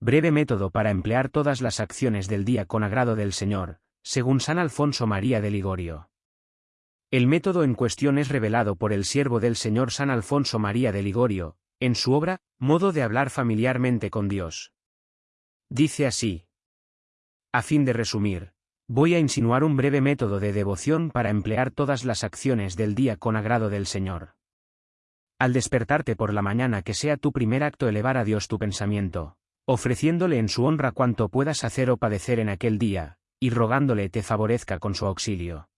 Breve método para emplear todas las acciones del día con agrado del Señor, según San Alfonso María de Ligorio. El método en cuestión es revelado por el siervo del Señor San Alfonso María de Ligorio, en su obra, Modo de hablar familiarmente con Dios. Dice así. A fin de resumir, voy a insinuar un breve método de devoción para emplear todas las acciones del día con agrado del Señor. Al despertarte por la mañana que sea tu primer acto elevar a Dios tu pensamiento, ofreciéndole en su honra cuanto puedas hacer o padecer en aquel día, y rogándole te favorezca con su auxilio.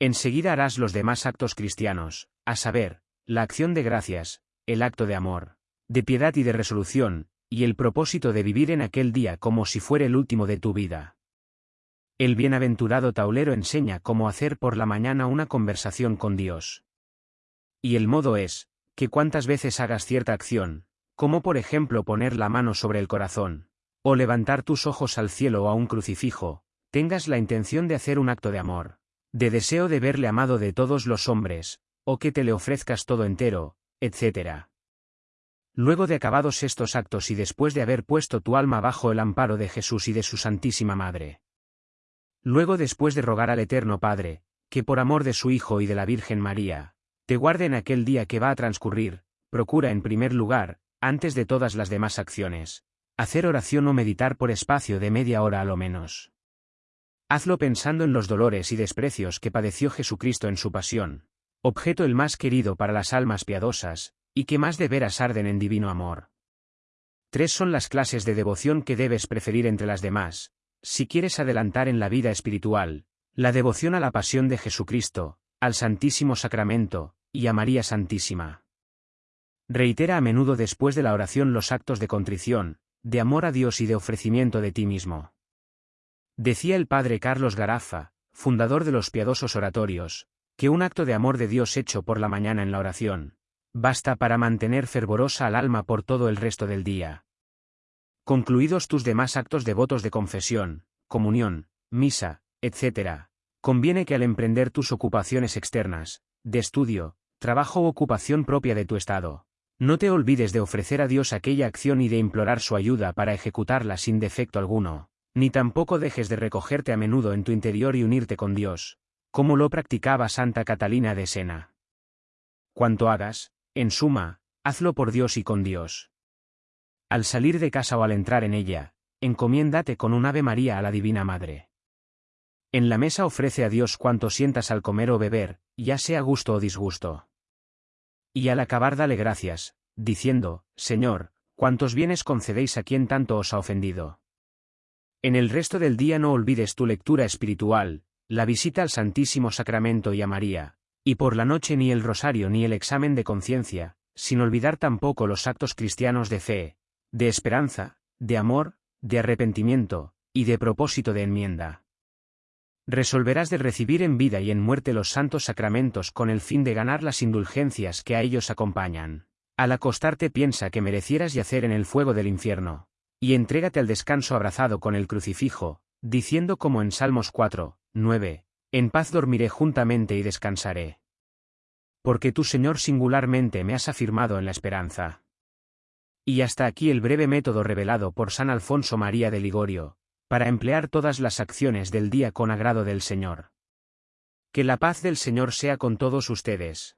Enseguida harás los demás actos cristianos, a saber, la acción de gracias, el acto de amor, de piedad y de resolución, y el propósito de vivir en aquel día como si fuera el último de tu vida. El bienaventurado taulero enseña cómo hacer por la mañana una conversación con Dios. Y el modo es, que cuantas veces hagas cierta acción, como por ejemplo poner la mano sobre el corazón, o levantar tus ojos al cielo o a un crucifijo, tengas la intención de hacer un acto de amor, de deseo de verle amado de todos los hombres, o que te le ofrezcas todo entero, etc. Luego de acabados estos actos y después de haber puesto tu alma bajo el amparo de Jesús y de su Santísima Madre. Luego después de rogar al Eterno Padre, que por amor de su Hijo y de la Virgen María, te guarde en aquel día que va a transcurrir, procura en primer lugar, antes de todas las demás acciones, hacer oración o meditar por espacio de media hora a lo menos. Hazlo pensando en los dolores y desprecios que padeció Jesucristo en su pasión, objeto el más querido para las almas piadosas, y que más de veras arden en divino amor. Tres son las clases de devoción que debes preferir entre las demás, si quieres adelantar en la vida espiritual, la devoción a la pasión de Jesucristo, al Santísimo Sacramento, y a María Santísima. Reitera a menudo después de la oración los actos de contrición, de amor a Dios y de ofrecimiento de ti mismo. Decía el padre Carlos Garafa, fundador de los piadosos oratorios, que un acto de amor de Dios hecho por la mañana en la oración, basta para mantener fervorosa al alma por todo el resto del día. Concluidos tus demás actos devotos de confesión, comunión, misa, etc., conviene que al emprender tus ocupaciones externas, de estudio, trabajo u ocupación propia de tu estado. No te olvides de ofrecer a Dios aquella acción y de implorar su ayuda para ejecutarla sin defecto alguno, ni tampoco dejes de recogerte a menudo en tu interior y unirte con Dios, como lo practicaba Santa Catalina de Sena. Cuanto hagas, en suma, hazlo por Dios y con Dios. Al salir de casa o al entrar en ella, encomiéndate con un Ave María a la Divina Madre. En la mesa ofrece a Dios cuanto sientas al comer o beber, ya sea gusto o disgusto. Y al acabar dale gracias, diciendo, Señor, cuántos bienes concedéis a quien tanto os ha ofendido. En el resto del día no olvides tu lectura espiritual, la visita al Santísimo Sacramento y a María, y por la noche ni el rosario ni el examen de conciencia, sin olvidar tampoco los actos cristianos de fe, de esperanza, de amor, de arrepentimiento, y de propósito de enmienda resolverás de recibir en vida y en muerte los santos sacramentos con el fin de ganar las indulgencias que a ellos acompañan. Al acostarte piensa que merecieras yacer en el fuego del infierno, y entrégate al descanso abrazado con el crucifijo, diciendo como en Salmos 4, 9, En paz dormiré juntamente y descansaré. Porque tú Señor singularmente me has afirmado en la esperanza. Y hasta aquí el breve método revelado por San Alfonso María de Ligorio, para emplear todas las acciones del día con agrado del Señor. Que la paz del Señor sea con todos ustedes.